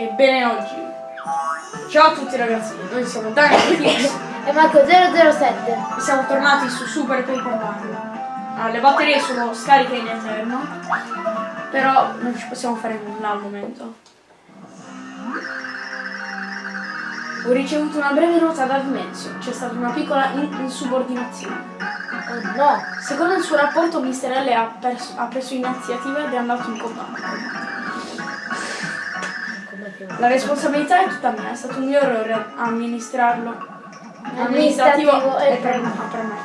Ebbene oggi. Ciao a tutti ragazzi, noi siamo Daniel E Marco 007. e siamo tornati su Super Paper Mario. Ah, le batterie sono scariche in eterno, però non ci possiamo fare nulla al momento. Ho ricevuto una breve nota da Dimensio, c'è stata una piccola in- insubordinazione. Oh no. Secondo il suo rapporto Mr. L ha, ha preso iniziativa ed è andato in comando. La responsabilità è tutta mia, è stato un mio errore amministrarlo. Amministrativo e e per, per me.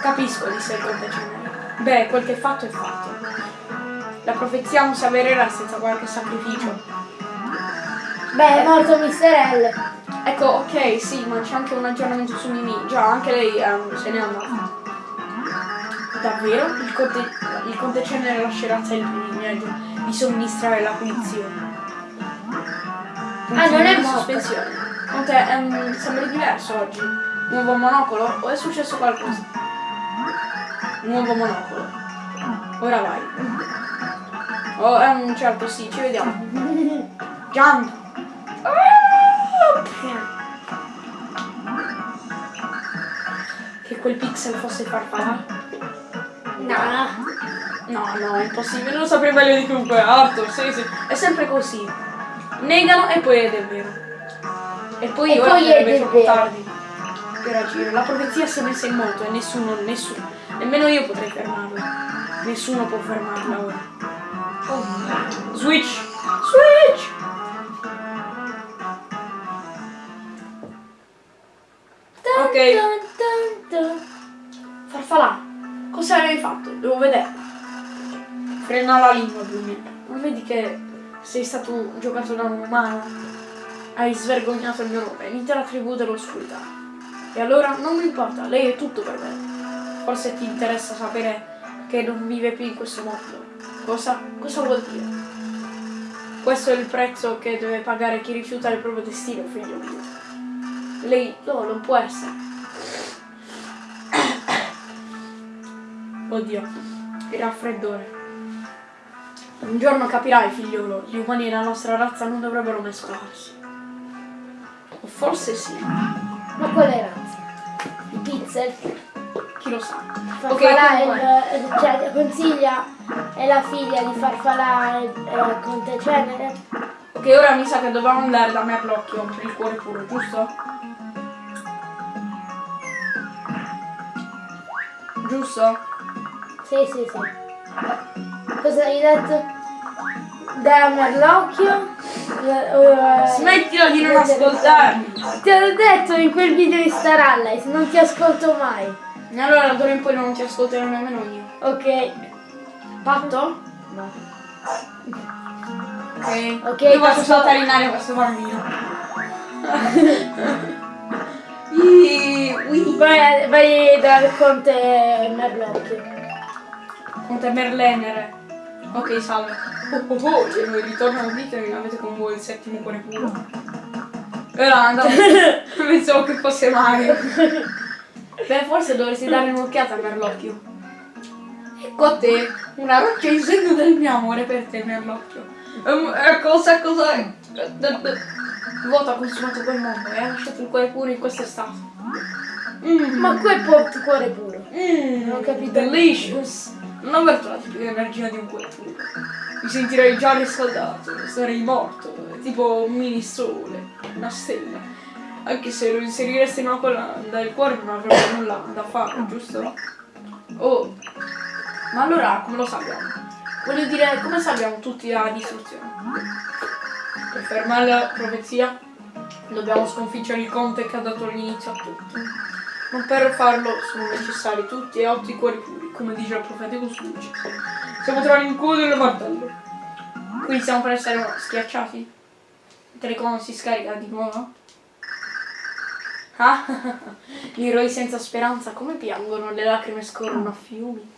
Capisco, disse il conte generale. Beh, quel che è fatto è fatto. La profezia non si avvererà senza qualche sacrificio. Beh, è morto Mr. L. Ecco, ok, sì, ma c'è anche un aggiornamento su Mimi. Già, anche lei ehm, se n'è andata. Davvero? Il conte, il conte cenere lascerà te il privilegio di somministrare la punizione. Ah, non è in morto. sospensione. Conte, ehm, sembri diverso oggi. Nuovo monocolo? O è successo qualcosa? Nuovo monocolo. Ora vai. Oh, ehm, certo, sì, ci vediamo. Jump! Che quel pixel fosse farfalla? No. No, no, è impossibile, lo saprei meglio di chiunque. Arthur, sì, sì. È sempre così. Negano e poi è vero. E poi E ora poi è troppo vero. tardi per agire. La profezia si è messa in moto e nessuno, nessuno, nemmeno io potrei fermarla. Nessuno può fermarla ora. Oh. Switch! Switch! Dun, Ok. dun, dun. Farfalà, cosa avevi fatto? Devo vedere. Frena la lingua, Bruni. Non vedi che sei stato giocato da un umano? Hai svergognato il mio nome, l'intera tribù dell'oscurità. E allora non mi importa, lei è tutto per me. Forse ti interessa sapere che non vive più in questo mondo. Cosa? Cosa vuol dire? Questo è il prezzo che deve pagare chi rifiuta il proprio destino, figlio mio. Lei no, non può essere. Oddio, il raffreddore. Un giorno capirai, figliolo, gli umani e la nostra razza non dovrebbero mescolarsi. O forse sì, Ma quale razza? I pixel. chi lo sa. Farfalà è comunque. il, cioè, consiglia è la figlia di Farfalà e e Conte Cenere. Ok, ora mi sa che dobbiamo andare da Merlocchio per il cuore puro, giusto? Giusto? Sì, sì, sì. Cosa hai detto? Da Merlocchio? Eh, eh, Smettila di non ascoltarmi! Ti ho detto in quel video di Star Allies, non ti ascolto mai. Allora d'ora in poi non ti ascolterò nemmeno io. Ok. Patto? No. Ok. Ok, Io passo- saltare in aria questo bambino. Ii. Vai, vai dal Conte Merlocchio. Conte Merlenere. Ok, salve. Oh oh oh, e noi ritorno al video e avete con voi il settimo cuore puro. E là, andavo. Pensavo che fosse Mario. Beh, forse dovresti dare un'occhiata a Merlocchio. Ecco a te, una roccia in segno del mio amore per te, Merlocchio. Ehm, eh, cosa, cosa... eh, eh, eh, Vuoto ha consumato quel mondo e ha lasciato il cuore puro in quest'estate. Mm. Ma quel cuore puro. Mmm, Non ho capito. Delicious. Non averto la tipica energia di un puro. Mi sentirei già riscaldato, sarei morto, tipo un mini sole, una stella. Anche se lo inseriresti in una collana, il cuore non avrebbe nulla da fare, giusto? Oh, ma allora come lo sappiamo? Voglio dire, come sappiamo tutti la distruzione? Per fermare la profezia dobbiamo sconfiggere il conte che ha dato l'inizio a tutto. Ma per farlo sono necessari tutti e otto i cuori puri, come dice il profetico Suci. Siamo tra l'incubo del martello. Quindi stiamo per essere schiacciati? Il telecom si scarica di nuovo? Ah, gli eroi senza speranza come piangono, le lacrime scorrono a fiumi.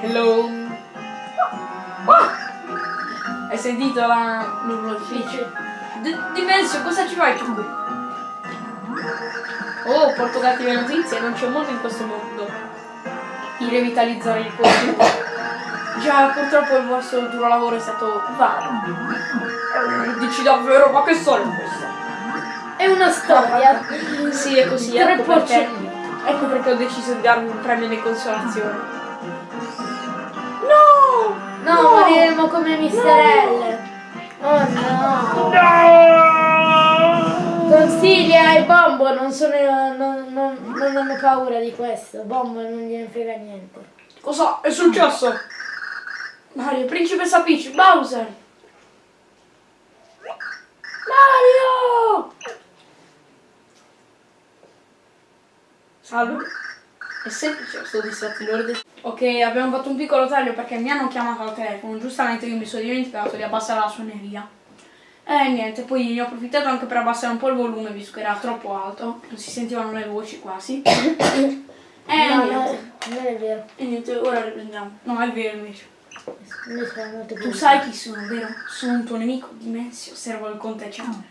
Hello? Ah! Hai sentito la l'urloficio? Dimensio, cosa ci fai tu qui? Oh, porto cattive notizie, non c'è modo in questo mondo di revitalizzare il cuore. Già, purtroppo il vostro duro lavoro è stato vano. dici davvero? Ma che storia è questa? È una storia. Sì, è così, Tre ecco perché, ecco perché ho deciso di darmi un premio di consolazione. No! No, moriremo come Mister L. Oh no. Consiglia e Bombo non, sono, non, non, non hanno paura di questo. Bombo non gliene frega niente. Cosa è successo? Mario, principessa Peach, Bowser! Mario! Salve. È semplice, sto distratti l'ordine. Ok, abbiamo fatto un piccolo taglio perché mi hanno chiamato al telefono. Giustamente io mi sono dimenticato di abbassare la suoneria. E niente, poi ne ho approfittato anche per abbassare un po' il volume visto che era troppo alto. Non si sentivano le voci quasi. e no, niente. no, non è vero. E niente, ora riprendiamo. No, è vero invece. Tu sai chi sono, vero? Sono un tuo nemico, Dimensio, servo il conte Chandler.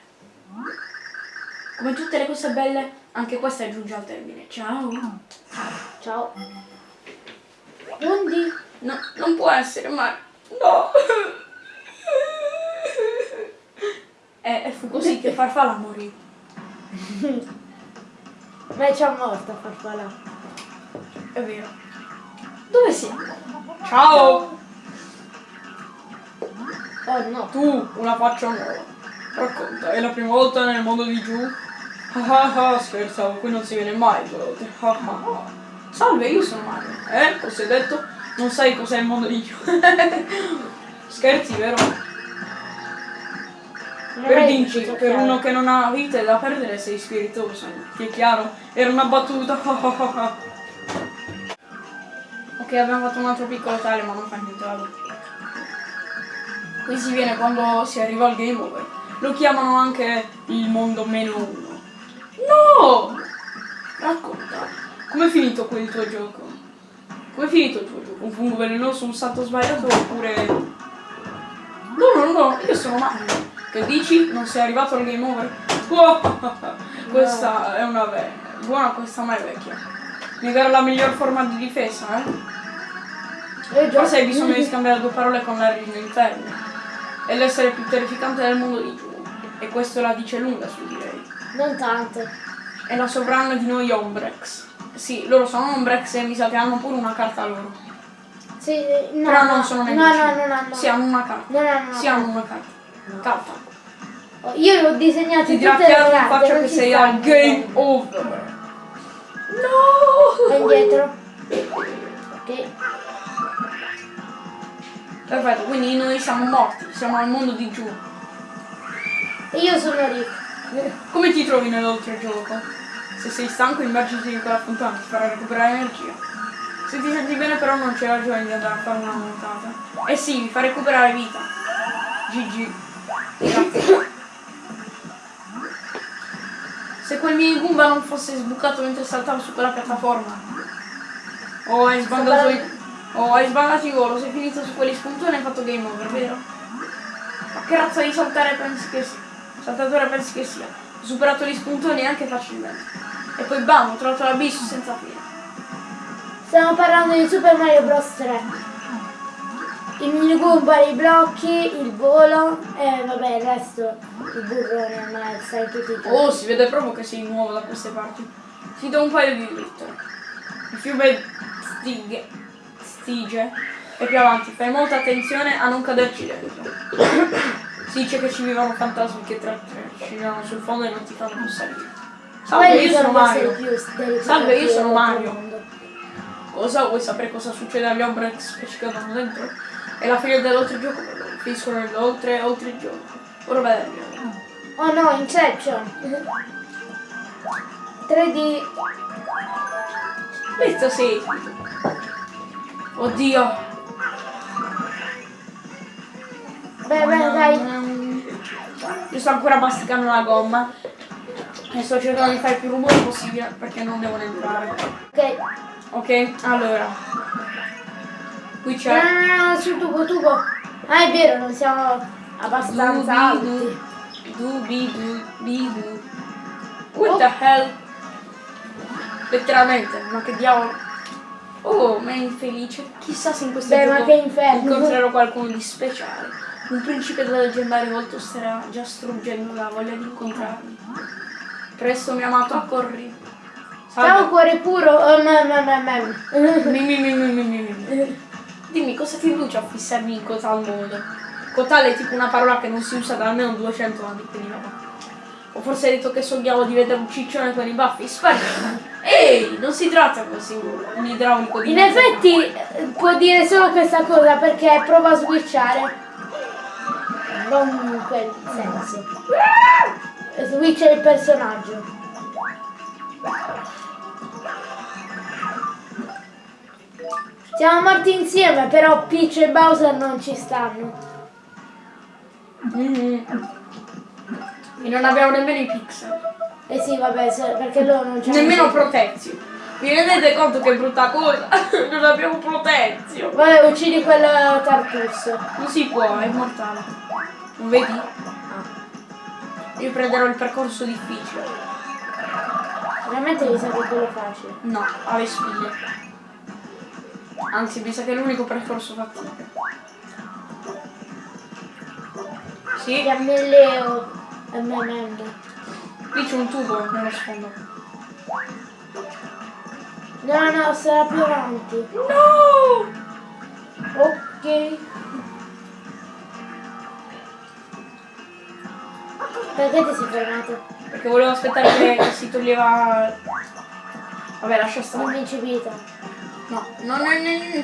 Come tutte le cose belle, anche questa giunge al termine. Ciao. Ciao. Undi? No, non può essere, ma... No. E, e fu così che Farfalla morì. Ma è già morta farfalla. È vero. Dove siamo? Ciao. Oh no. Tu, una faccia nuova. Racconta, è la prima volta nel mondo di giù? Ah ah ah, scherzavo, qui non si viene mai volte. Ah. Salve, io sono Mario. Eh, cosa hai detto? Non sai cos'è il mondo di giù. Scherzi, vero? Per potuto per chiaro. uno che non ha vite da perdere sei spiritoso. Ti è chiaro? Era una battuta. ok, abbiamo fatto un altro piccolo taglio, ma non fa niente, vabbè. Qui si viene quando si arriva al game over. Lo chiamano anche il mondo meno uno. No! Racconta, com'è finito quel tuo gioco? Com'è finito il tuo gioco? Un fungo velenoso, un salto sbagliato oppure... No, no, no, io sono Mario. Che dici? Non sei arrivato al game over? questa è una ve- buona, questa ma è vecchia. Negare la miglior forma di difesa, eh? Eh. Forse hai bisogno di scambiare due parole con la regina interna. È l'essere più terrificante del mondo di giù. E questo la dice lunga su di lei. Non tanto. È la sovrana di noi Ombrex. Sì, loro sono Ombrex e mi sa che hanno pure una carta loro. Sì, no, Però no, non sono no, nemici. no, no, no, no. Sì, hanno una carta. No, no, no, Sì, no. hanno una carta. Oh, Io ho disegnato Ti tutte le carte, faccia che sei al game over. Vai No! indietro. Ok. Perfetto, quindi noi siamo morti, siamo al mondo di giù. E io sono Rick. Come ti trovi nell'oltregioco? Se sei stanco immergiti in quella fontana, ti farà recuperare energia. Se ti senti bene però non c'è ragione di andare a fare una nuotata. Eh sì, mi fa recuperare vita. GG. Se quel mini Goomba non fosse sbucato mentre saltavo su quella piattaforma. Oh, hai sbandato i... Oh, hai sbandato i volo, sei finito su quegli spuntoni e hai fatto game over, vero? Ma che razza di saltare pensi che sia? Saltatore pensi che sia? Ho superato gli spuntoni anche facilmente. E poi bam, ho trovato l'abisso senza fine. Stiamo parlando di Super Mario Bros 3. Il mini Goomba, i blocchi, il volo e vabbè il resto, il burrone, ma sai tutti i. Oh, si vede proprio che sei nuovo da queste parti. Ti do un paio di dritte. Il fiume Stige, Stige e più avanti. Fai molta attenzione a non caderci dentro. Si dice che ci vivono fantasmi che tra tre ci vivono sul fondo e non ti fanno salire. Salve, io sono Mario. Salve, io sono Mario. Cosa? Vuoi sapere cosa succede agli Ombrex che ci cadono dentro? È la fine dell'oltregioco. Finiscono nell'oltre oltregioco. Ora vedremo. Oh no, Inception. 3D. Questo sì. Oddio. Beh, beh, dai. Io sto ancora masticando la gomma. E sto cercando di fare il più rumore possibile perché non devono entrare. Ok. Ok, allora. Qui No, c'è. no, no, no, sul tubo, tubo. Ah, è vero, non siamo abbastanza alti. Dubi dubi dubi du. What the hell? Letteralmente, ma che diavolo. Oh, ma è infelice. Chissà se in questo Beh, gioco ma che inferno. incontrerò qualcuno di speciale. Un principe da leggendario volto starà già struggendo la voglia di incontrarmi. Presto mio amato accorri. Ciao cuore puro. Oh, me, me. Mi, mi, mi, mi, mi, mi, mi. Dimmi cosa ti induce a fissarmi in tal modo? Cotale è tipo una parola che non si usa da almeno 200 anni, vabbè. O forse hai detto che sogniamo di vedere un ciccione con i baffi? Sparito! Ehi, non si tratta così un idraulico di In effetti eh, può dire solo questa cosa perché prova a switchare. Non in quel senso. Switcha il personaggio. Siamo morti insieme, però Peach e Bowser non ci stanno. E non abbiamo nemmeno i pixel. Eh sì, vabbè, perché loro non c'hanno. Nemmeno protezio. Vi rendete conto che brutta cosa? non abbiamo protezio. Vabbè, uccidi quel Tartus. Non si può, è mortale. Non vedi? Io prenderò il percorso difficile. Veramente mi sa che quello facile. No, alle spiglie. Anzi, mi sa che è l'unico percorso fattibile. Sì, Chiamelleo. MMM. lì c'è un tubo nello sfondo. No, no, sarà più avanti. No! Ok. Perché ti sei fermato? Perché volevo aspettare che si toglieva... Vabbè, lascia stare. L'invincibilità. No, no, no, no, no.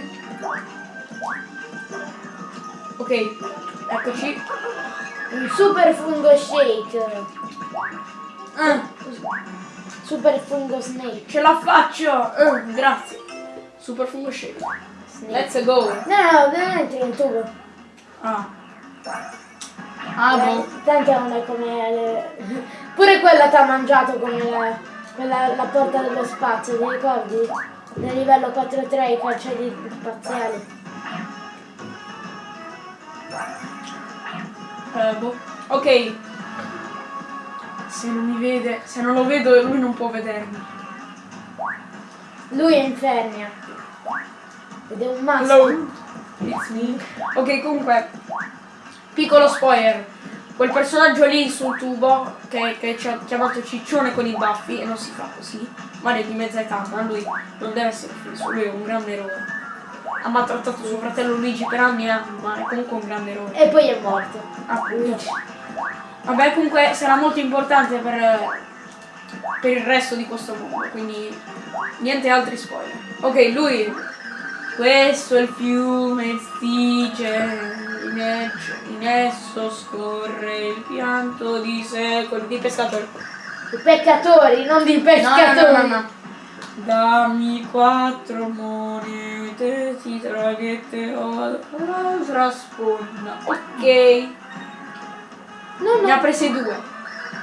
Ok, eccoci. Un super fungo shake. Ah, Super fungo snake. ce la faccio! Ah, grazie. Super fungo shake. snake. Let's go. No, no, veramente nel tubo. Ah. Ah, boh. Tanto non è come le... Pure quella ti ha mangiato come la, quella, la porta dello spazio, ti ricordi? Nel livello 4-3 i cancelli spaziali. Eh, boh. Ok. Se non mi vede, se non lo vedo lui non può vedermi. Lui è infernia. Ed è un maschio. Hello. It's me. Ok, comunque, piccolo spoiler. Quel personaggio lì sul tubo che, che ci ha chiamato ciccione con i baffi e non si fa così. Mario è di mezza età, ma lui non deve essere offeso, lui è un grande eroe. Ha maltrattato suo fratello Luigi per anni, ma è comunque un grande eroe. E poi è morto. Appunto. Vabbè, comunque sarà molto importante per, per il resto di questo mondo, quindi niente altri spoiler. Ok, lui. Questo è il fiume Stige, in, in esso scorre il pianto di secoli di pescatori. I peccatori, non di pescatori. No, no, no. Dammi quattro monete, ti traghetterò all'altra sponda. Ok. No, Ne ha prese due.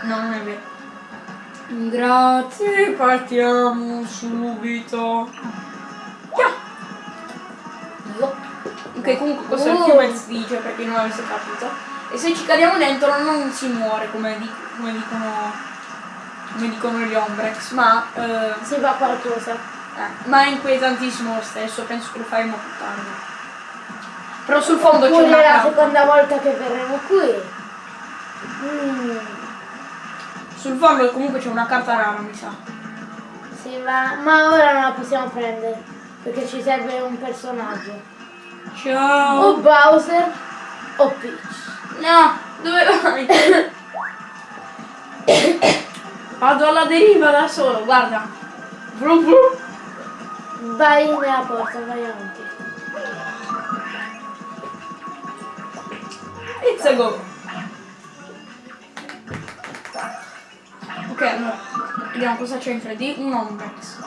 No, non è vero. Grazie, partiamo subito. Yeah. Ok, comunque questo è il Oh. fiume Stige per chi non avesse capito. E se ci cadiamo dentro non si muore come, di- come dicono come dicono gli Ombrex, ma, eh, Si fa qualcosa. eh, ma è inquietantissimo lo stesso, penso che lo faremo più tardi. Però sul fondo c'è una la carta. seconda volta che verremo qui. Mm, Sul fondo comunque c'è una carta rara, mi sa. sì, ma, ma ora non la possiamo prendere. Perché ci serve un personaggio. Ciao! O Bowser o Peach. No, dove vai? Vado alla deriva da solo, guarda. Vrum vrum. Vai nella porta, vai avanti. It's a go. Ok, allora, vediamo cosa c'è in 3D. Un Ombrex.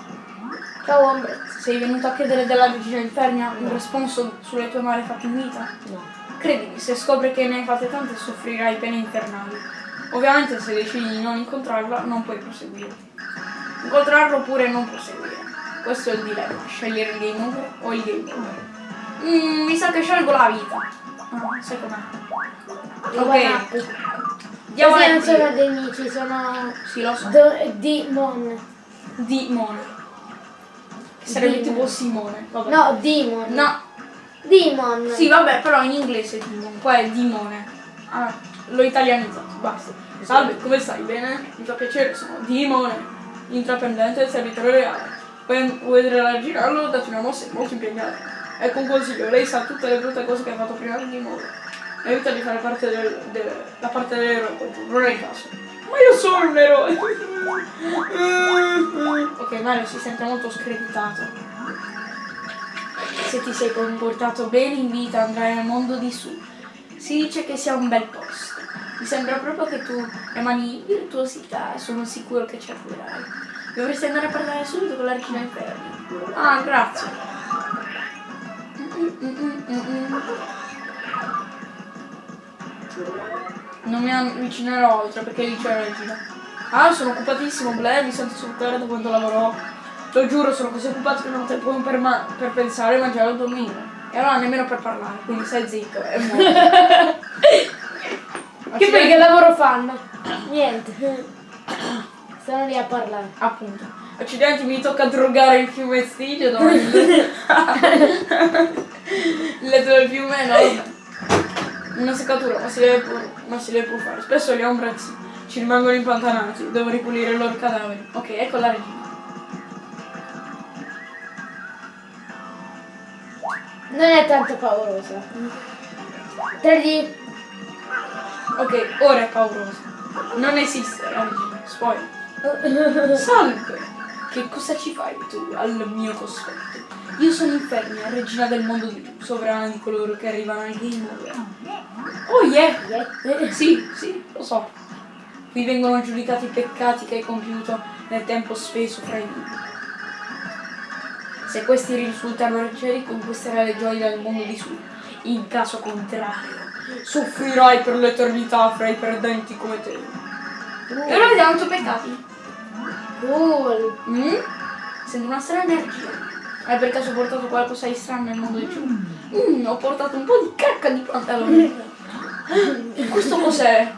Ciao Ombrex. Sei venuto a chiedere della regina Infernia un responso sulle tue malefatte in vita? No. Credimi, se scopri che ne hai fatte tante soffrirai pene infernali. Ovviamente se decidi di non incontrarla non puoi proseguire. Incontrarlo oppure non proseguire. Questo è il dilemma, scegliere il game over o il game over. Mm, mi sa che scelgo la vita. Ah, sai com'è. Ok. Andiamo Questi non sono dei nemici, sono Sì, lo so. demon. Che sarebbe Demon. tipo Simone. Vabbè. No, demon. No. Demon. Sì, vabbè, però in inglese Demon, qua è Dimone. Ah, l'ho italianizzato, basta. Salve, come stai? Bene? Mi fa piacere, sono Dimone, intraprendente del servitore reale. Vuoi vuoi vedere la girarlo? Dato una mossa è molto impegnata. Ecco un consiglio, lei sa tutte le brutte cose che ha fatto prima di Dimone. Evita di fare parte del, del- la parte dell'eroe, non è il caso. Ma io sono un eroe! ok, Mario si sente molto screditato. Se ti sei comportato bene in vita andrai nel mondo di su. Si dice che sia un bel posto. Mi sembra proprio che tu emani virtuosità e sono sicuro che ci arriverai. Dovresti andare a parlare subito con la regina inferni. Ah, grazie. Non mi avvicinerò oltre perché lì c'è la regina. Ah, sono occupatissimo, Blair, mi sento da quando lavoro. Lo giuro, sono così occupato che non ho tempo per, per pensare, mangiare o dormire. E allora nemmeno per parlare, quindi stai zitto e muori. Che poi che lavoro fanno? Niente. Stanno lì a parlare. Appunto. Accidenti, mi tocca drogare il fiume Stigio, no? Il il letto del fiume, no? Una seccatura, ma si deve pur, ma si deve pur fare. Spesso gli ombrazzi ci rimangono impantanati, devo ripulire i loro cadaveri. Ok, ecco la regina. Non è tanto paurosa. Tagli. Ok, ora è paurosa. Non esiste la regina, spoiler. Salve! Che cosa ci fai tu al mio cospetto? Io sono Infernia, regina del mondo di sovrana di coloro che arrivano al game over. Oh yeah! Eh, Sì, sì, lo so. Qui vengono giudicati i peccati che hai compiuto nel tempo speso fra i vivi. Se questi risultano leggeri, conquisterai le gioie del mondo di su. In caso contrario, soffrirai per l'eternità fra i perdenti come te. E ora vediamo i tuoi peccati. Cool. Mm? Sento una strana energia. Hai per caso portato qualcosa di strano nel mondo di giù? Mm, ho portato un po' di cacca di pantaloni. Questo cos'è?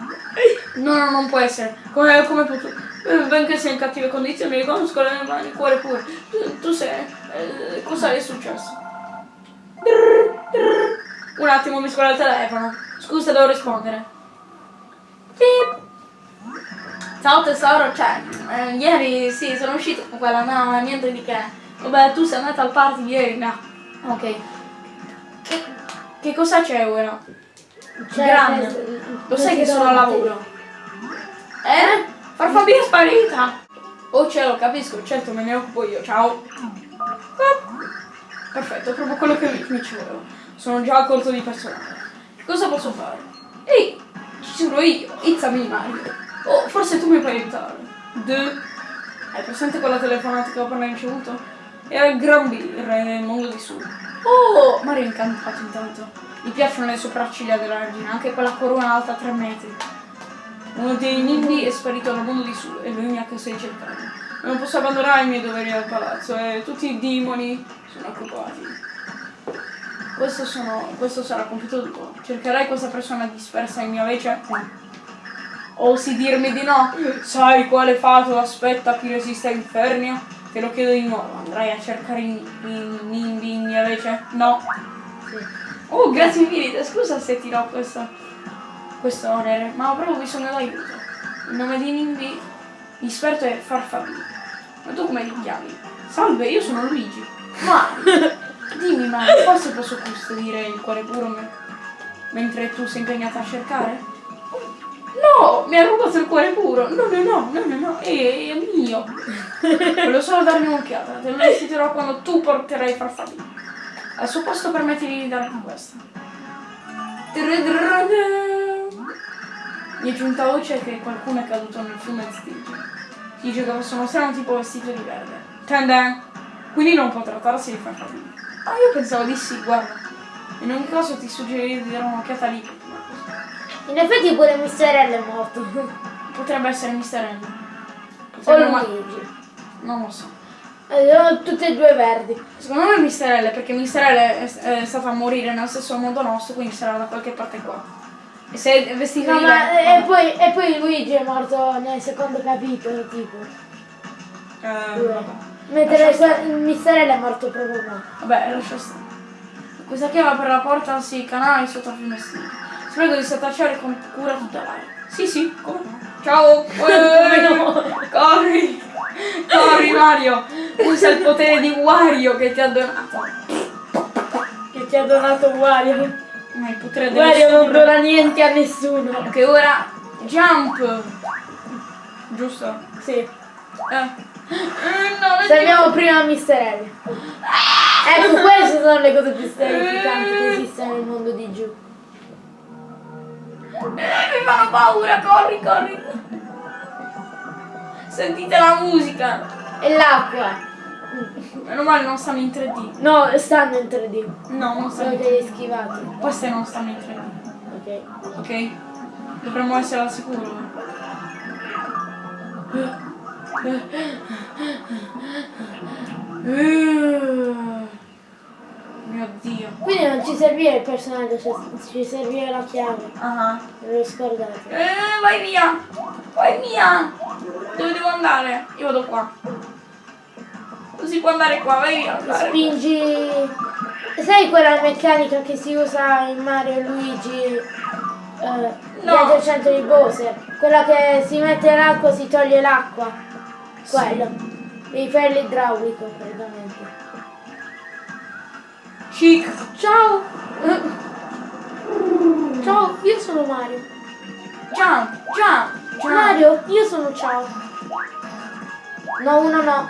No, no, non può essere. Come, come potuto? Eh, Benché sia in cattive condizioni, mi riconosco le mani, il cuore pure. Tu, tu sei. Eh, cosa è successo? Un attimo, mi scuola il telefono. Scusa, devo rispondere. Beep. Ciao tesoro, cioè, eh, ieri sì, sono uscito con quella, no, niente di che. Vabbè, tu sei andata al party ieri, no. Ok. Che, che cosa c'è ora? Cioè, Grande. eh, Lo sai che sono a davanti. lavoro? Eh? Farfabia è sparita! Oh cielo, capisco, certo me ne occupo io, ciao. Perfetto, è proprio quello che mi, mi ci voleva. Sono già a corto di personale. Che cosa posso fare? Ehi, ci sono io, me Mario. Oh, forse tu mi puoi aiutare. De... Hai presente quella telefonata che ho appena ricevuto? Era il Gran B, il re del mondo di su. Oh, Mario è incantato intanto. Gli piacciono le sopracciglia della regina, anche quella corona alta 3 metri. Uno dei nimbi è sparito dal mondo di su e lui mi ha chiesto di cercarlo. Non posso abbandonare i miei doveri al palazzo e tutti i demoni sono occupati. Questo, sono, questo sarà compito tuo. Cercherai questa persona dispersa in mia vece? Osi dirmi di no? Sai quale fato aspetta chi resiste a Infernia? Te lo chiedo di nuovo. Andrai a cercare i i nimbi in mia vece? No. Oh, grazie mille. Scusa se ti do questo, questo onere, ma ho proprio bisogno d'aiuto. Il nome di Nimbi esperto è Farfabì. Ma tu come ti chiami? Salve, io sono Luigi. Mario. Dimmi Mario, forse posso custodire il cuore puro me- mentre tu sei impegnata a cercare? No, mi ha rubato il cuore puro. No, no, no, no, no, no, è, è mio. Volevo solo darmi un'occhiata. Te lo restituirò quando tu porterai Farfabì. Al suo posto permettimi di darmi questa. Mi è giunta voce che qualcuno è caduto nel fiume Stige. Dice che fosse uno strano tipo vestito di verde. Tenden. Quindi non può trattarsi di Farfabì. Ah, io pensavo di sì, guarda. In ogni caso ti suggerirei di dare un'occhiata lì. In effetti pure Misterello è morto. Potrebbe essere Mister. O Potrebbe ma- Luigi. Non lo so. Eh, Sono tutte e due verdi. Secondo me è Mister L, perché Mister L è, è stata a morire nello stesso modo nostro, quindi sarà da qualche parte qua. E se è vestito No, di ma, e, poi, e poi Luigi è morto nel secondo capitolo, tipo. Eh, Due. vabbè. Mentre Lascia il Misterello è morto proprio qua. Vabbè, lascia stare. Questa chiave per la porta sì, canali sotto finestrino. Spero di attacciare con cura tutta l'area. Sì, sì, come no. Ciao! Eh, corri! Corri Mario! Usa il potere di Wario che ti ha donato. Che ti ha donato Wario. Ma dello Wario non dona niente a nessuno. Ok, ora jump! Giusto? Sì. Eh. Eh, no, Salviamo prima Mr. L. Ecco, queste sono le cose più terrificanti che esistono nel mondo di giù. Eh, mi fanno paura, corri, corri. Sentite la musica. E l'acqua. Meno male non stanno in 3D. No, stanno in 3D. No, non stanno Sono in 3D. degli schivati. Queste non stanno in 3D. Ok. Ok? Dovremmo essere al sicuro. Mio dio. Quindi non ci serviva il personaggio, cioè, ci serviva la chiave. Ah. Me l'ho scordato. Eh, vai via! Vai via! Dove devo andare? Io vado qua. Si può andare qua, vai via. Spingi. Sai quella meccanica che si usa in Mario Luigi? Eh, No. Viaggio al centro di Bowser. Quella che si mette l'acqua si toglie l'acqua. Quello. Devi fare l'idraulico praticamente. Chic. Ciao! Ciao, io sono Mario. Jump, jump, jump. Mario, io sono ciao. No, uno no.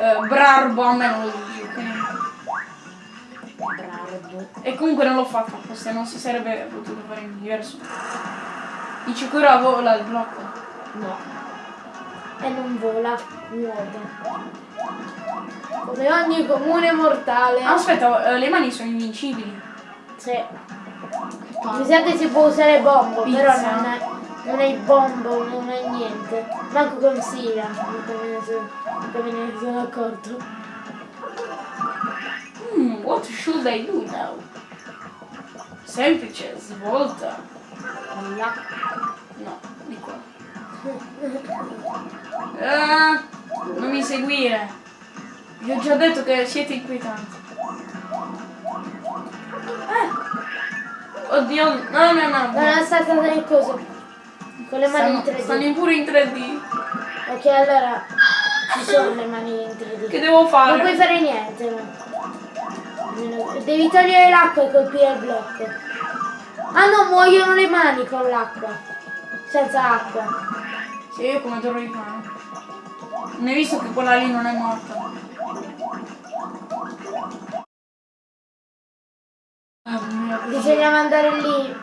Eh, Brarbo a me non lo dici, ok? Bravo. E comunque non l'ho fatto apposta, non si sarebbe potuto fare in diverso. Dici che ora vola il blocco. No. E non vola, nuota. Come ogni comune mortale. Ah, aspetta, eh, le mani sono invincibili. Sì. Mi sa che si può usare bombo, Pizza. però non è, non è il bombo, non è niente. Manco consiglia, non me ne sono, non me ne sono accorto. Hmm, what should I do now? Semplice, svolta. Là. No, di qua. Ah, non mi seguire. Vi ho già detto che siete inquietanti. Eh. Oddio, no, no, no. Non no. è stata nel coso. Con le mani in Stanno, 3D. stanno in pure in 3D. Ok, allora ci sono le mani in 3D. Che devo Non fare? puoi fare niente, no. Devi togliere l'acqua e colpire il blocco. Ah no, muoiono le mani con l'acqua. Senza acqua. Sì, io come dovrei fare? Non hai visto che quella lì non è morta? Ah. Bisogna mandare lì.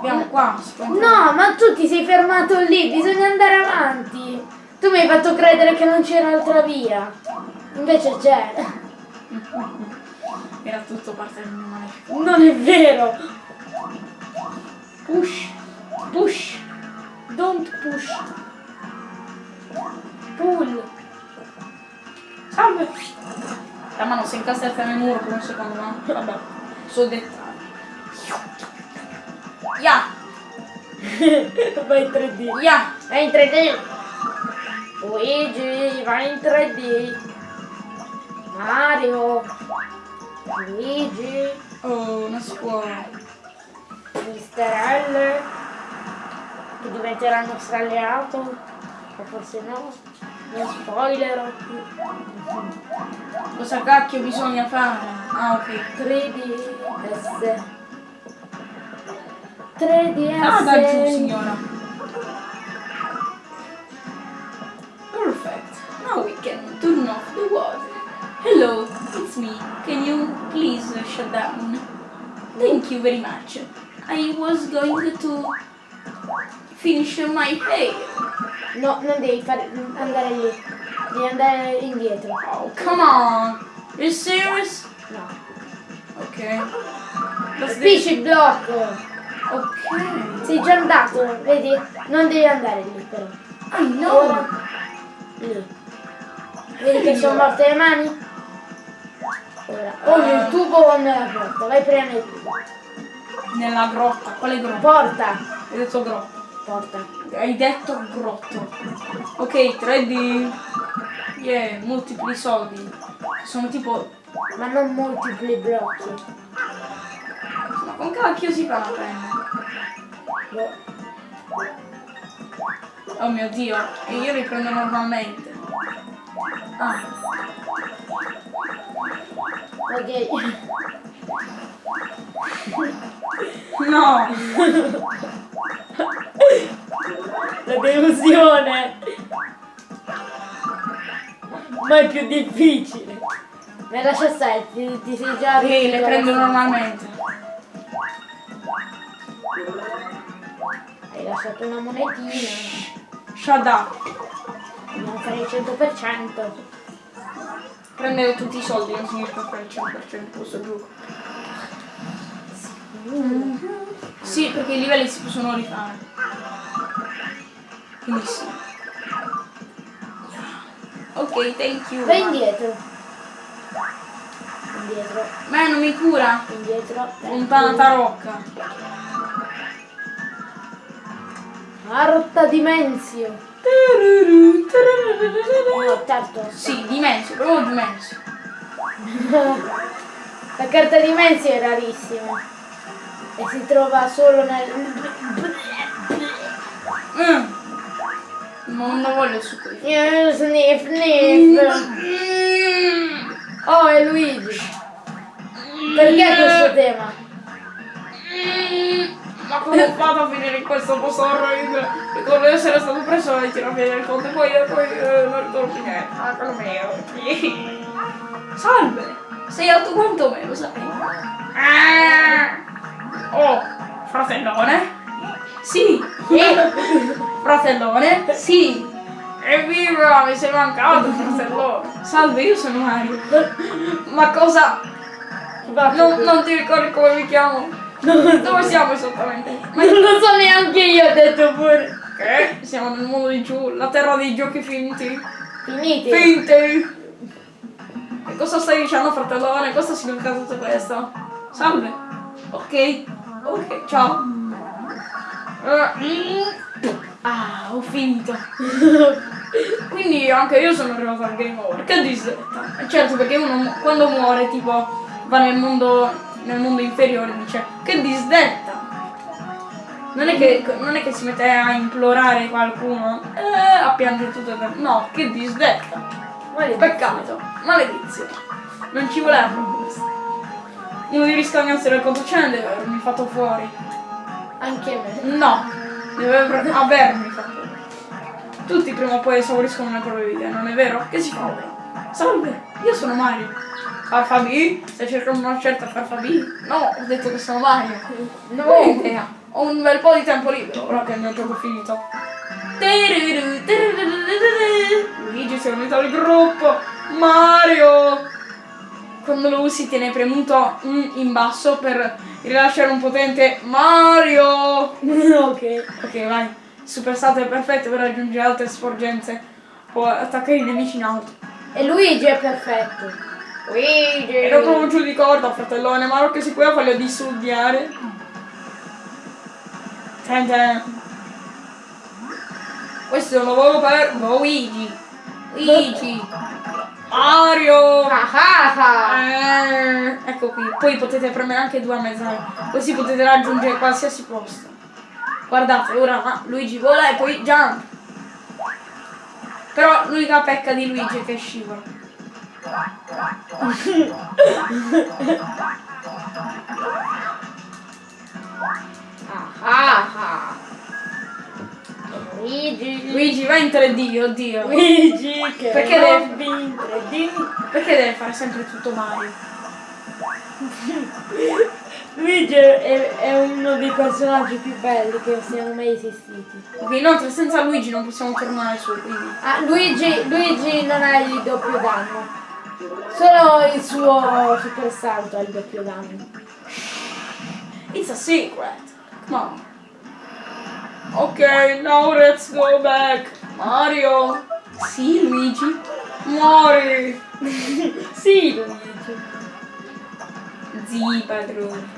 Abbiamo qua. No, ma tu ti sei fermato lì, bisogna andare avanti. Tu mi hai fatto credere che non c'era altra via. Invece c'è. Era tutto parte del mio malefico. Non è vero. Push. Push. Don't push. Pull. Salve. La mano si è incastrata nel muro per un secondo, no? Vabbè. So dettagli. Ya. Vai in 3D. Ya. Vai in 3D. Luigi, vai in 3D. Mario. Luigi. Oh, non si può. Mister L. Che diventerà il nostro alleato. O forse no. Non spoilerò. Cosa cacchio bisogna fare? Ah, ok. 3DS. 3DS. Ah, da giù, signora. Perfect. Now we can turn off the water. Hello, it's me. Can you please shut down? Thank you very much. I was going to finish my hair. No, non devi fare, andare lì. Devi andare indietro. Oh, come on. You serious? No. The- Spisci il blocco. Ok. Sei già andato, vedi? Non devi andare lì però. I know. Ora. Lì. Vedi che sono morte le mani? Ora. O nel tubo o nella porta. Vai prima nel tubo. Nella grotta. Quale grotta? Porta. Hai detto grotta. Porta. Hai detto grotto. Ok, 3D. Yeah, multipli soldi. Sono tipo... Ma non multipli blocchi. Con cacchio si fa la penna? Boh. Oh mio dio, e io li prendo normalmente. Ah, Ok. no! La delusione. Ma è più difficile. Ma lascia stare, ti, ti sei già Sì, le prendo normalmente. Hai lasciato una monetina. Up. Dobbiamo fare il 100%. Prendere tutti i soldi non significa fare il 100% questo gioco. Sì, perché i livelli si possono rifare. Quindi sì. Ok, thank you. Vai indietro. Indietro, Ma non mi cura. indietro. Lontanata rocca. Ah, rotta dimensio. No, certo. Sì, dimensio, proprio dimensio. La carta dimensio è rarissima. E si trova solo nel... Mm. Non, voglio il succo di Eh, Sniff, sniff. Mm. Oh, è Luigi. Perché questo tema? Ma come ho fatto a finire in questo posto orribile? Ricordo di essere stato preso e tirare via del conto e poi, poi eh, non ricordo più niente. Ah, quello mio. Salve! Sei alto quanto me, lo sai? Ah. Oh, fratellone? Sì! Eh. Fratellone? Sì! Evviva! Mi sei mancato, fratellone! Salve, io sono Mario. Ma cosa? Non, non ti ricordi come mi chiamo? Dove siamo esattamente? Ma non lo so neanche io, ho detto pure. che? Siamo nel mondo di giù, la terra dei giochi finti. Finiti. Finti! E cosa stai dicendo, fratellone? Cosa significa tutto questo? Salve. Ok. Ok, ciao. Eh, Ah, ho finito. Quindi anche io sono arrivato al game over. Che disdetta. Certo, perché uno quando muore, tipo, va nel mondo, nel mondo inferiore dice che disdetta. Non è, che, non è che si mette a implorare qualcuno, eh, a piangere tutto il tempo. No, che disdetta. Peccato, maledizione. Non ci voleva questo. Uno di conto ce ne deve avermi fatto fuori. Anche me. No, deve aver- avermi fatto fuori. Tutti prima o poi esauriscono le proprie vite, non è vero? Che si fa ora? Salve, io sono Mario. Farfabi? Stai cercando una certa Farfabi? No, ho detto che sono Mario. Non ho idea. Ho un bel po' di tempo libero ora che il mio gioco è finito. Luigi si è unito al gruppo. Mario! Quando lo usi tiene premuto in basso per rilasciare un potente Mario! ok. Ok, vai. Super salto è perfetto per raggiungere altre sporgenze. Può attaccare i nemici in alto. E Luigi è perfetto. Luigi. E dopo un giù di corda, fratellone, ma non che si può farlo disudiare. Ten ten. Questo è un lavoro per Luigi. Luigi. Mario. Ah ah ah. Eh, ecco qui, poi potete premere anche due a mezz'aria, così potete raggiungere qualsiasi posto. Guardate, ora Luigi vola e poi jump. Però l'unica pecca di Luigi è che scivola. Ah ah ah. Luigi. Luigi va in 3D, oddio. Luigi che Perché deve- vincere di Perché deve fare sempre tutto Mario? Luigi è, è uno dei personaggi più belli che siano mai esistiti. Ok, inoltre senza Luigi non possiamo tornare su, quindi. Ah, Luigi, Luigi non ha il doppio danno. Solo il suo super salto ha il doppio danno. It's a secret. Come on. Ok, now let's go back. Mario. Sì, Luigi. Muori. sì, Luigi. Zii, padrone.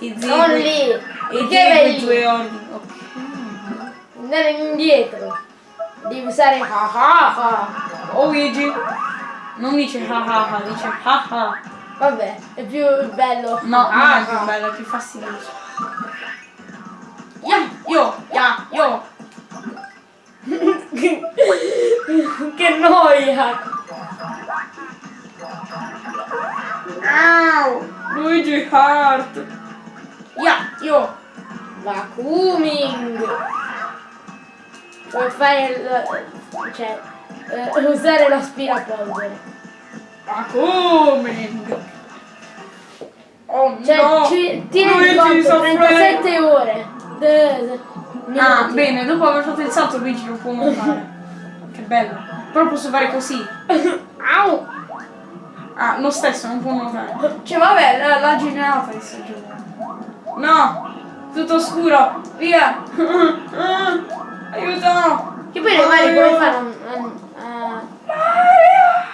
I zii. Non quei- lì. I Perché zii due ordini. Ok. andare indietro. Devi usare ah ah ah. Oh, Luigi. Non dice ha ha ha, dice ha ha. Vabbè, è più bello. No, non Ah, è più bello, è più fastidioso. Ya, io, ya, io. che noia! Au, Luigi Hart. Ya, io. Vacuuming! Puoi fare il, cioè eh, usare l'aspirapolvere. Ma come? Oh Cioè no! ci, tieni conto, soffre. 37 ore. De- de- Ah, bene, dopo aver fatto il salto Luigi lo può montare. che bello. Però posso fare così. Au! Ah, lo stesso, non può nuotare. Cioè, vabbè, la- l'ha generata di sto gioco. No! Tutto scuro! Via! Aiuto! Che poi le mani come fanno a,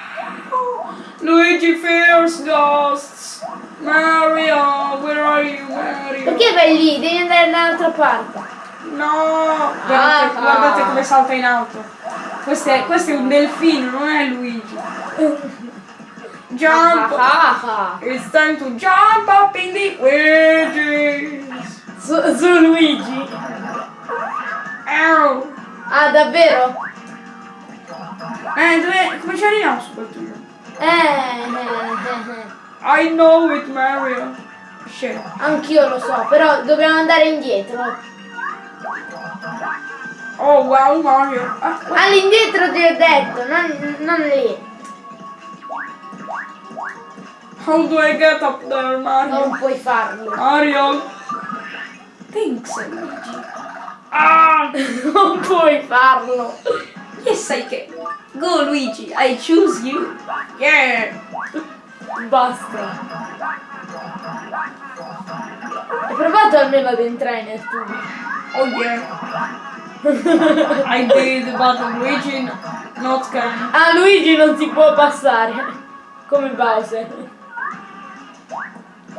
Luigi fears ghosts! Mario! Where are you, Mario? Perché vai lì? Devi andare dall'altra parte. No! Guardate, Ah. guardate come salta in alto. Questo è, questo è un delfino, non è Luigi. Jump! Ah, ah, ah. It's time to jump up in the wedges! Su, su Luigi. Ow! Ah, davvero? Eh, dove, come ci arriviamo su quel tuo? Eh, eh, eh, eh. I know it, Mario. Shit. Anch'io lo so, però dobbiamo andare indietro. Oh, wow, Mario. Ah, All'indietro ti ho detto, non, non lì. how do I get up there, Mario? Non puoi farlo. Mario? Thanks, Luigi. Ah! Non puoi farlo. Yes, I can. Go, Luigi. I choose you. Yeah. Basta. Hai provato almeno ad entrare nel tubo? Oh, yeah. I did, but Luigi not can. Ah, Luigi non si può passare. Come Bowser.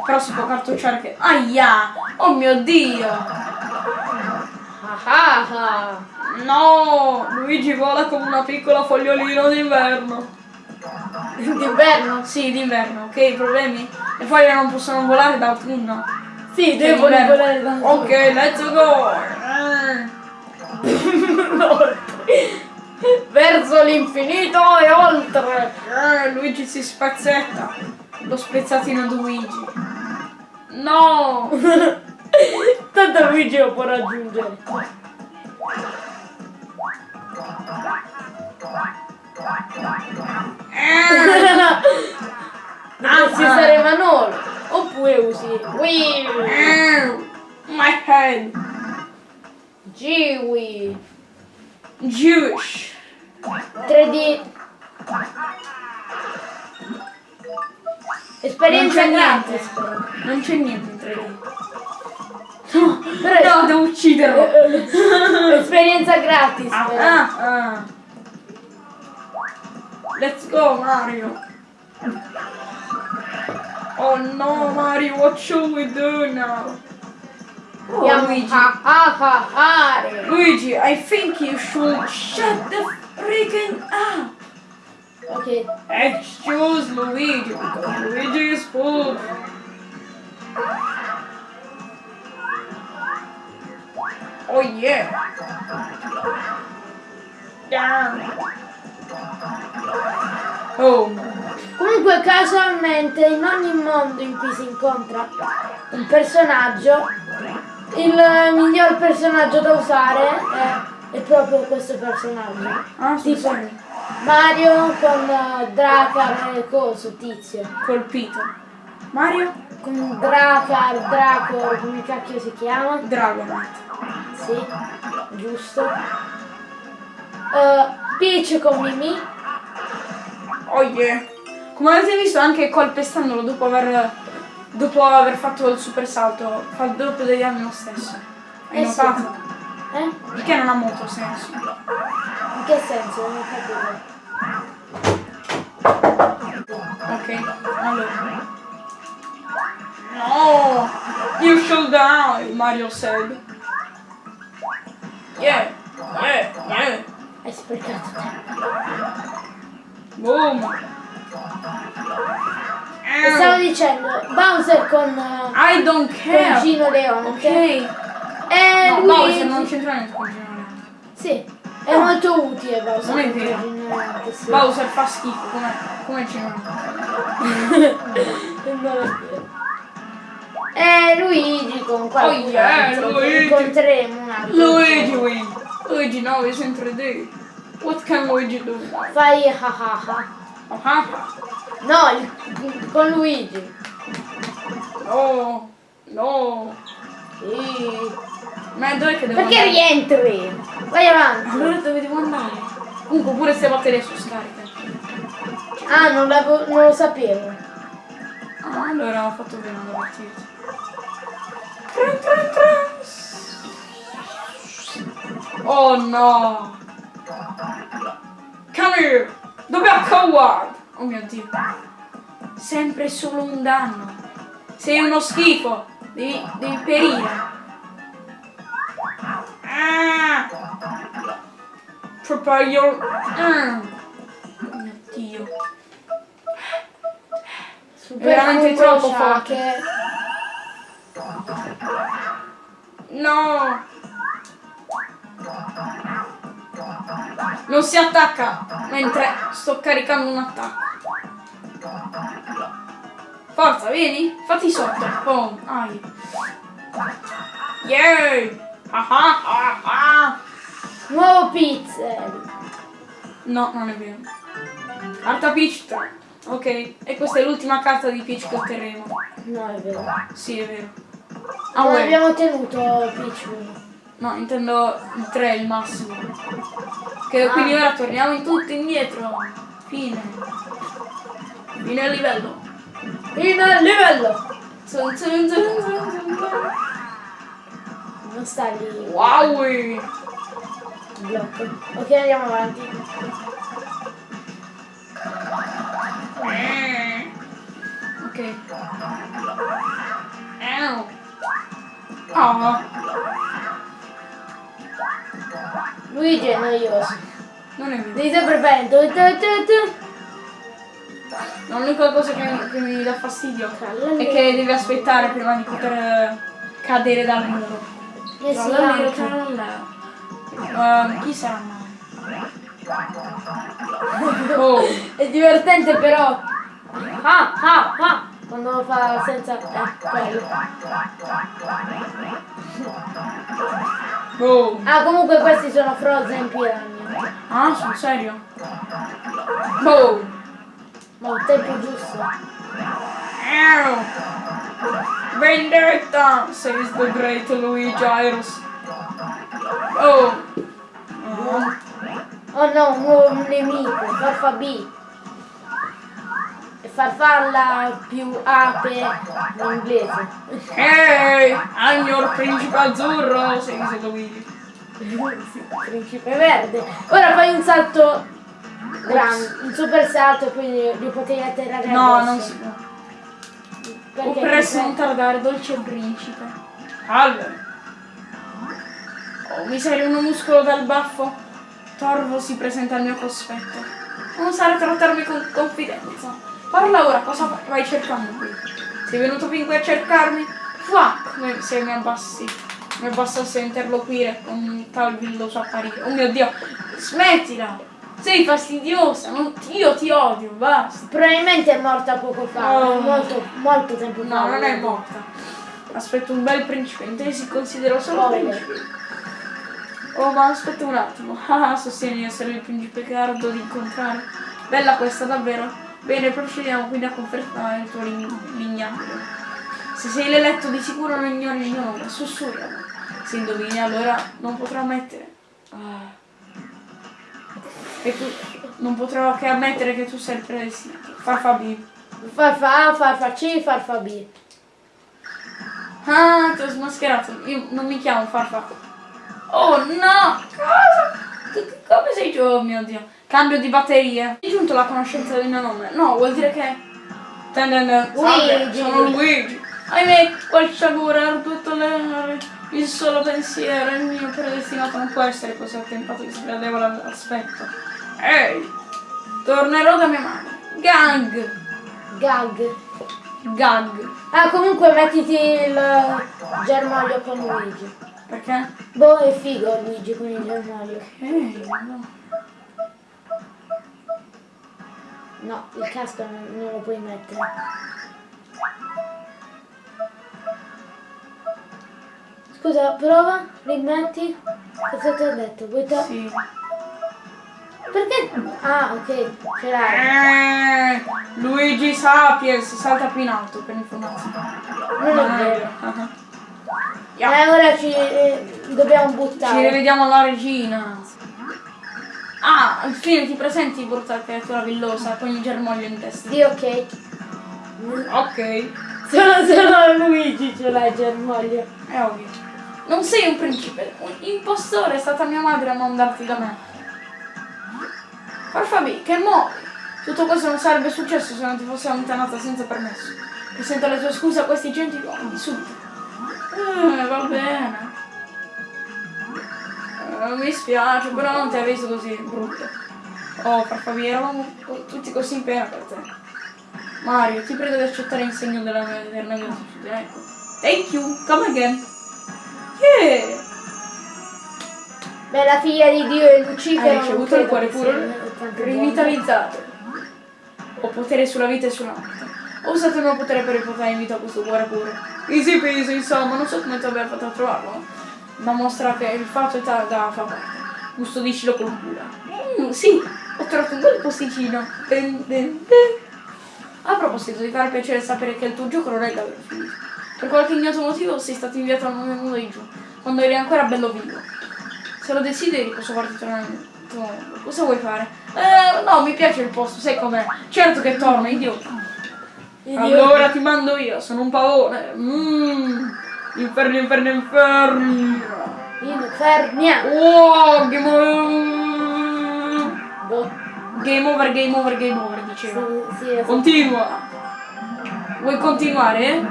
Però si può cartocciare che... Aia! Oh mio Dio! Ah ah ah. No! Luigi vola come una piccola fogliolina d'inverno. D'inverno? Sì, d'inverno, ok? Problemi? Le foglie non possono volare d'autunno. Sì, Che devo volare da Ok, let's go! Eh. Verso l'infinito e oltre. Eh, Luigi si spazzetta. Lo spezzatino di Luigi. No! Tanto Luigi lo può raggiungere. Eh. Ah. usare Manolo. Oppure usi Wii. Eh. My head. Giwi. Jewish. 3D. Esperienza gratis. Non c'è niente in 3D. Però No, devo ucciderlo. esperienza gratis. Ah, ah, ah. Let's go, Mario. Oh no, Mario, what should we do now? Oh, Luigi. a a a fare. Luigi, I think you should shut the freaking up. Ok. Excuse Luigi, because Luigi is poop. Oh yeah. Down. Oh. Comunque casualmente in ogni mondo in cui si incontra un personaggio, il miglior personaggio da usare è, è proprio questo personaggio. Ah, sì, Tipo sì. Mario con eh, Dracar e coso, tizio. Colpito. Mario? Con Dracar, Dracor, come cacchio si chiama? Dragonite. Sì, giusto. Eh, Peach con Mimi. Oh yeah. Come avete visto anche colpestandolo dopo aver dopo aver fatto il super salto fa il doppio degli anni lo stesso. Hai Eh sì. notato? Eh? Perché non ha molto senso. In che senso? Non ho capito. Ok, allora. No! You should die, Mario said. Yeah, yeah, yeah. Hai sprecato tempo. Boom. E stavo dicendo, Bowser con, eh, I don't con care. Gino Leone. Ok. E No, lui... Bowser non c'entra niente con Gino Leone. Sì, è molto utile Bowser. Non è con vero. Bowser fa schifo, come, come Gino Leone. Non è vero. E Luigi con qualcun Oh, yeah, altro Luigi. incontreremo un altro. Luigi win. Luigi now is in 3D. What can Luigi do? Fai ah ah ah. Oh, ah, ah. No, con Luigi. No, no. Sì. Ma dov'è che devo Perché andare? rientri? Vai avanti. Allora dove devo andare? Comunque pure se batterie su scarica. Ah, non, non lo sapevo. Ah, allora ho fatto bene ad avvertirti. Oh no! Come here! Dove è Coward? Oh mio dio! Sempre solo un danno! Sei uno schifo! Devi, devi perire! Ah! Prepare your... Ah. Oh mio dio! Super veramente troppo forte. No! Non si attacca mentre sto caricando un attacco. Forza, vieni? Fatti sotto. Oh, ai. Yay! Ah ah ah ah! Nuovo pixel. No, non è vero. Carta Peach 3. Ok, e questa è l'ultima carta di Peach che otterremo. No, è vero. Sì, è vero. Ah, non abbiamo tenuto Peach 1. No, intendo il 3 è il massimo. Che quindi ora torniamo in tutto indietro. Fine. Fine livello. Fino al livello. Zun, zun, zun. Non sta lì Wow! blocco. Ok, andiamo avanti. Eh. Ok. Ow. Oh, Luigi è noioso. non è vero. Devi sempre tu. L'unica cosa che, che mi dà fastidio è che devi aspettare prima di poter eh, cadere dal muro. Anche. tralala. Ehm, chi sarà mai? Oh, È divertente però. Ah, ah, ah. Quando lo fa senza... Eh, quello. oh. Ah, comunque questi sono Frozen Piranha. Ah, sul serio? Oh. Ma il tempo giusto. Vendetta, says the great Luigi Iros. Oh. Oh. Oh no, un nuovo nemico, Farfa B. Farfalla più ape in inglese. Hey, I'm your principe azzurro, says Luigi. Principe verde. Ora fai un salto grande, un super salto e poi li, potevi atterrare No, addosso. non si può. Perché O presto ti non tardare, dolce principe. Allora. Oh, mi serve uno muscolo dal baffo? Torvo si presenta al mio cospetto. Non usare trattarmi con confidenza. Parla ora, cosa vai cercando qui? Sei venuto fin qui a cercarmi? Fuck, se mi abbassi. Mi abbassasse a interloquire con tal villoso apparire. Oh mio dio, smettila! Sei fastidiosa, non- io ti odio, basta. Probabilmente è morta poco fa, Oh. molto, molto tempo fa. No, non è morta. Aspetto un bel principe, in te si considera solo Spoiler. principe. Oh, ma aspetta un attimo. Ah, sostieni di essere il principe che ardo di incontrare. Bella questa, davvero. Bene, procediamo quindi a confermare il tuo lignaggio. Se sei l'eletto di sicuro non ignori il mio nome, sussurralo. Se indovini allora non potrò ammettere. Ah. E tu non potrò che ammettere che tu sei il predestinato. Farfa B. Farfa A, farfa C, farfa B. Ah, ti ho smascherato. Io non mi chiamo Farfa. Oh no! Cosa? Come sei giù? Oh mio dio. Cambio di batterie. Hai giunto alla conoscenza del mio nome? No, vuol dire che... Salve. Sono Luigi. Ahimè, quel sciagure ha ridotto le... il solo pensiero. Il mio predestinato non può essere così attempato che sgradevole all'aspetto. Ehi! Tornerò da mia madre. Gang. Gag. Gag. Ah, comunque mettiti il germoglio con Luigi. Perché? Boh, è figo Luigi con il germoglio. Eh, no. No, il casco non, non lo puoi mettere. Scusa, prova, rimetti. Cosa ti ho detto? Vuoi to- Sì. Perché? Ah, ok, ce l'hai. Eh, Luigi Sapiens salta più in alto per informazione. Non è vero. Ah. E Yeah. ora ci eh, dobbiamo Ci buttare. rivediamo alla regina. Ah, al fine ti presenti brutta creatura villosa con il germoglio in testa. Sì, ok. Ok, Solo, solo Luigi ce l'ha il germoglio. è ovvio. Non sei un principe, un impostore è stata mia madre a mandarti da me. Farfabi, che muovi? Tutto questo non sarebbe successo se non ti fossi allontanata senza permesso. Presenta le tue scuse a questi gentiluomini, subito. Eh, va bene. Eh, mi spiace, però non ti hai visto così brutto. Oh, Farfabi, eravamo tutti così in pena per te. Mario, ti prego di accettare il segno della mia eterna gratitudine, ecco. Thank you, come again. Yeah! Beh, la figlia di Dio e Lucifero. Hai non ricevuto il cuore puro rivitalizzato. Ho potere sulla vita e sulla morte. Ho usato il mio potere per riportare in vita questo cuore puro. Easy peasy, insomma, non so come ti abbia fatto a trovarlo. Ma mostra che il fatto è da fa parte. Custodiscilo con cura. Mm, sì, ho trovato un bel posticino. Den, den, den. A proposito, ti farà piacere sapere che il tuo gioco non è davvero finito. Per qualche ignoto motivo sei stato inviato al mondo di giù, quando eri ancora bello vivo. Se lo desideri posso farti tornare nel tuo mondo. Cosa vuoi fare? Eh, no, mi piace il posto, sai com'è. Certo che torna, idiota. Idiota. Allora ti mando io, sono un pavone. Mmm. Inferni, inferni, inferni. Infernia. Oh, game over. Boh. Game over, game over, game over, diceva. Sì, sì. Continua. Vuoi continuare?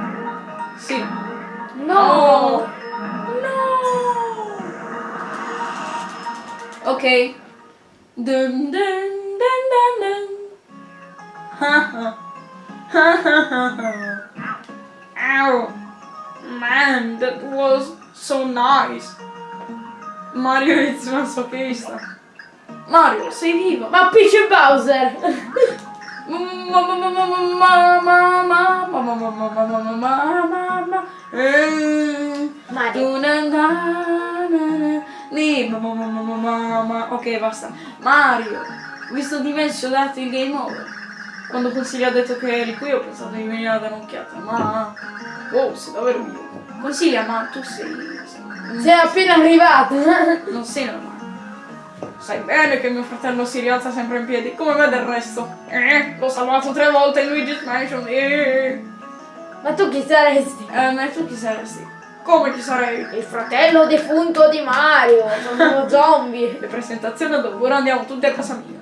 Sì. No. Ok. Dun dun dun dun dun. Ha ha. Ha ha ha ha. Ow. Man, that was so nice. Mario is masochista. Mario, sei vivo. Ma Peach e Bowser. Mario. Ok, basta. Mario, visto dimensionato il game over. Quando Consiglio ha detto che eri qui ho pensato di venire a dare un'occhiata, ma... Oh, sei davvero vivo. Consiglia, ma tu sei... Sei appena arrivato. Non sei normale. Sai bene che mio fratello si rialza sempre in piedi, come me del resto. Eh, l'ho salvato tre volte in Luigi's Mansion. Eh, Ma tu chi saresti? eh ma tu chi saresti? Come chi sarei? Il fratello defunto di Mario. Sono uno zombie. Le presentazioni dopo, ora andiamo tutti a casa mia.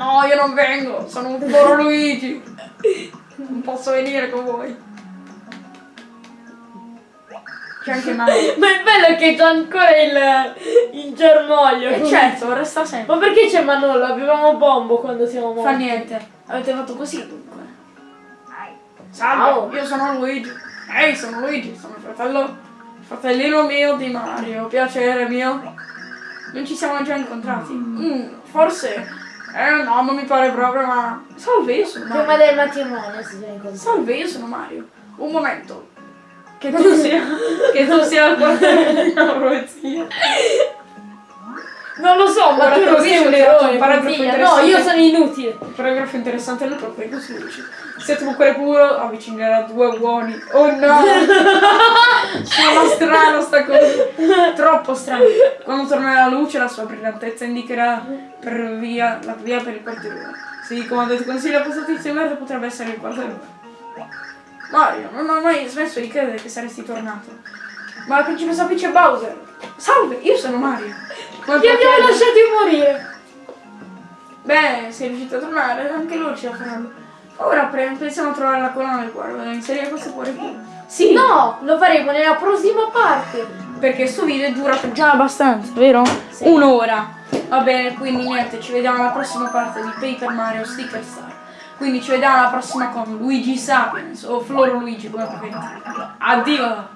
No, io non vengo, sono un povero Luigi. Non posso venire con voi. C'è anche Mario. Ma è bello che c'è ancora il, il germoglio. E certo, resta sempre. Ma perché c'è Manolo? Avevamo Bombo quando siamo morti. Fa niente, avete fatto così dunque. Salve, io sono Luigi. Ehi, sono Luigi, sono il fratello, il fratellino mio di Mario. Piacere mio. Non ci siamo già incontrati. Mm, forse. Eh no, non mi pare proprio, ma. Salve, io sono Prima Mario. del matrimonio si. Salve, io sono Mario. Un momento. Che tu sia. che tu sia il portale di profezia. Non lo so, ma tu non sei un eroe. paragrafo. No, io sono inutile. Paragrafo interessante nel proprio così dice. Se tu cuore puro avvicinerà due uomini. Oh no! Suona strano sta cosa. Troppo strano. Quando tornerà la luce la sua brillantezza indicherà per via, la via per il quartierone. Se comando ti consiglia tizio verde potrebbe essere il quartierone. Mario, non ho mai smesso di credere che saresti tornato. Ma la principessa Peach e Bowser. Salve, io sono Mario. Come Ti abbiamo potete- lasciati morire. Beh, sei riuscito a tornare, anche loro ce la faranno. Ora pensiamo a trovare la colonna del cuore, voglio inserire questo cuore qui. Sì, No, lo faremo nella prossima parte. perché sto video è durato già abbastanza, vero? Sì. Un'ora. Va bene, quindi niente, ci vediamo alla prossima parte di Paper Mario Sticker Star. Quindi ci vediamo alla prossima con Luigi Sapiens o Floro Luigi, come preferite. Addio!